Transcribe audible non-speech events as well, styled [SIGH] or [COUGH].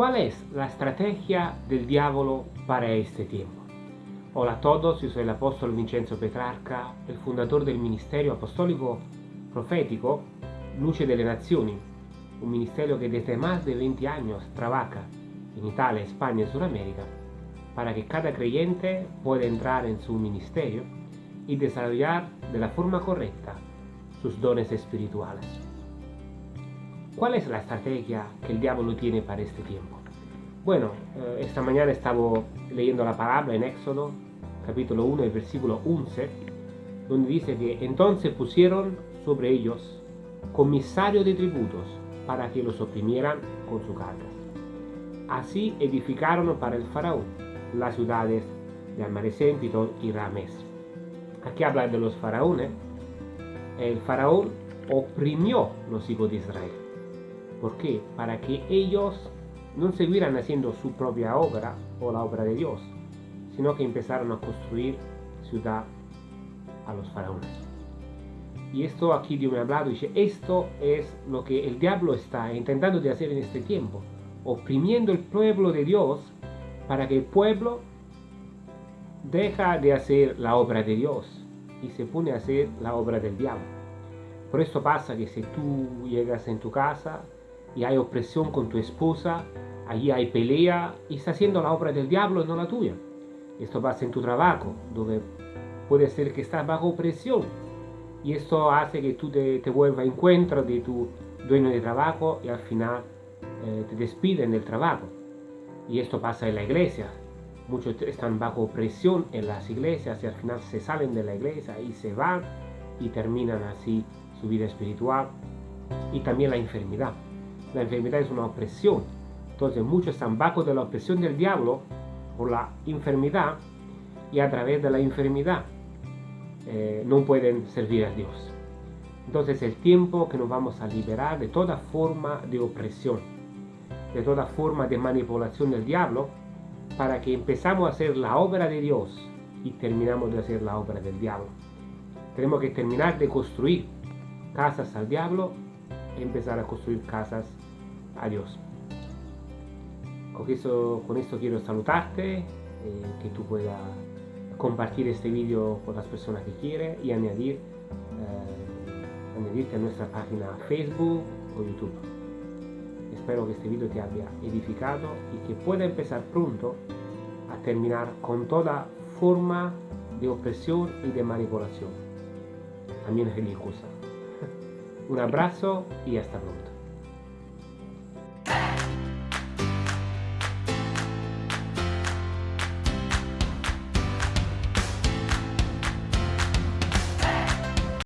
¿Cuál es la estrategia del diablo para este tiempo? Hola a todos, yo soy el apóstol Vincenzo Petrarca, el fundador del Ministerio Apostólico Profético Luce de las Naciones, un ministerio que desde más de 20 años trabaja en Italia, España y Sudamérica para que cada creyente pueda entrar en su ministerio y desarrollar de la forma correcta sus dones espirituales. ¿Cuál es la estrategia que el diablo tiene para este tiempo? Bueno, eh, esta mañana estaba leyendo la palabra en Éxodo, capítulo 1, versículo 11, donde dice que entonces pusieron sobre ellos comisarios de tributos para que los oprimieran con sus cargas. Así edificaron para el faraón las ciudades de Almarecén, Pitón y Ramés. Aquí habla de los faraones. El faraón oprimió los hijos de Israel. ¿Por qué? Para que ellos no siguieran haciendo su propia obra o la obra de Dios, sino que empezaron a construir ciudad a los faraones. Y esto aquí Dios me ha hablado dice, esto es lo que el diablo está intentando de hacer en este tiempo, oprimiendo el pueblo de Dios para que el pueblo deja de hacer la obra de Dios y se pone a hacer la obra del diablo. Por esto pasa que si tú llegas en tu casa y hay opresión con tu esposa, allí hay pelea y está haciendo la obra del diablo y no la tuya. Esto pasa en tu trabajo, donde puede ser que estás bajo presión y esto hace que tú te, te vuelvas a encuentro de tu dueño de trabajo y al final eh, te despiden del trabajo. Y esto pasa en la iglesia. Muchos están bajo presión en las iglesias y al final se salen de la iglesia y se van y terminan así su vida espiritual. Y también la enfermedad. La enfermedad es una opresión. Entonces muchos están bajo de la opresión del diablo por la enfermedad y a través de la enfermedad eh, no pueden servir a Dios. Entonces es el tiempo que nos vamos a liberar de toda forma de opresión, de toda forma de manipulación del diablo, para que empezamos a hacer la obra de Dios y terminamos de hacer la obra del diablo. Tenemos que terminar de construir casas al diablo y empezar a construir casas a Dios. Con, eso, con esto quiero saludarte, eh, que tú puedas compartir este vídeo con las personas que quieren y añadir, eh, añadirte a nuestra página Facebook o YouTube. Espero que este vídeo te haya edificado y que pueda empezar pronto a terminar con toda forma de opresión y de manipulación, también religiosa. [LAUGHS] Un abrazo y hasta pronto.